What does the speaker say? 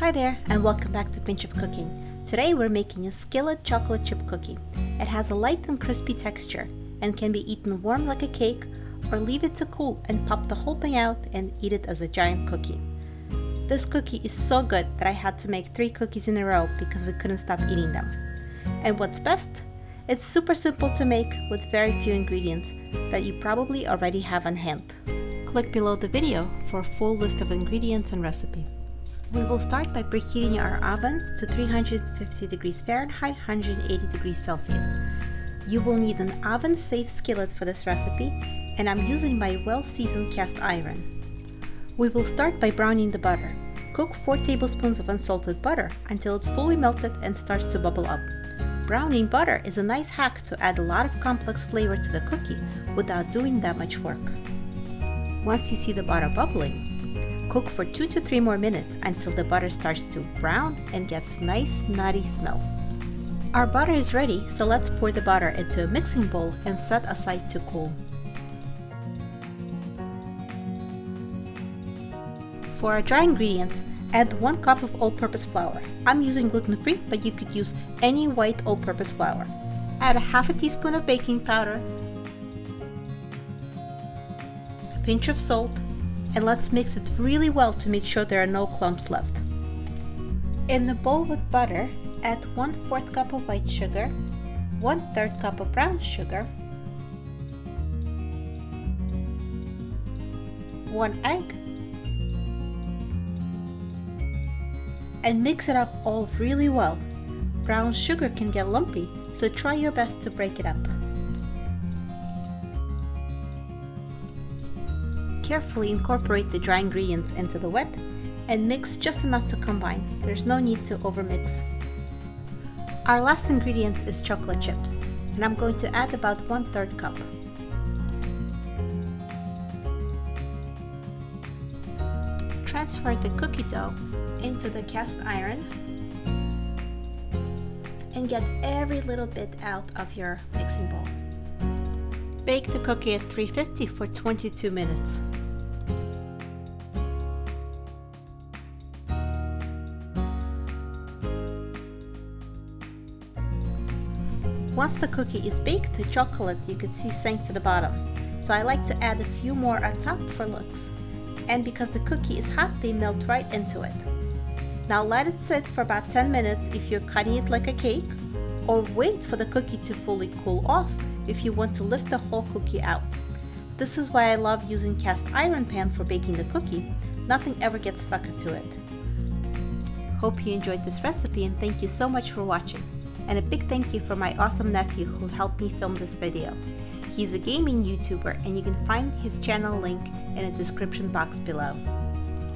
Hi there and welcome back to Pinch of Cooking. Today we're making a skillet chocolate chip cookie. It has a light and crispy texture and can be eaten warm like a cake or leave it to cool and pop the whole thing out and eat it as a giant cookie. This cookie is so good that I had to make three cookies in a row because we couldn't stop eating them. And what's best? It's super simple to make with very few ingredients that you probably already have on hand. Click below the video for a full list of ingredients and recipe. We will start by preheating our oven to 350 degrees Fahrenheit, 180 degrees Celsius. You will need an oven-safe skillet for this recipe, and I'm using my well-seasoned cast iron. We will start by browning the butter. Cook 4 tablespoons of unsalted butter until it's fully melted and starts to bubble up. Browning butter is a nice hack to add a lot of complex flavor to the cookie without doing that much work. Once you see the butter bubbling, Cook for 2 to 3 more minutes until the butter starts to brown and gets nice nutty smell. Our butter is ready, so let's pour the butter into a mixing bowl and set aside to cool. For our dry ingredients, add 1 cup of all-purpose flour. I'm using gluten-free, but you could use any white all-purpose flour. Add a half a teaspoon of baking powder, a pinch of salt, and let's mix it really well to make sure there are no clumps left. In the bowl with butter, add 1 4th cup of white sugar, 1 3rd cup of brown sugar, 1 egg, and mix it up all really well. Brown sugar can get lumpy, so try your best to break it up. Carefully incorporate the dry ingredients into the wet and mix just enough to combine. There's no need to overmix. Our last ingredient is chocolate chips and I'm going to add about 1 3rd cup. Transfer the cookie dough into the cast iron and get every little bit out of your mixing bowl. Bake the cookie at 350 for 22 minutes. Once the cookie is baked, the chocolate you can see sank to the bottom. So I like to add a few more on top for looks. And because the cookie is hot, they melt right into it. Now let it sit for about 10 minutes if you're cutting it like a cake, or wait for the cookie to fully cool off if you want to lift the whole cookie out. This is why I love using cast iron pan for baking the cookie. Nothing ever gets stuck to it. Hope you enjoyed this recipe and thank you so much for watching and a big thank you for my awesome nephew who helped me film this video. He's a gaming YouTuber and you can find his channel link in the description box below.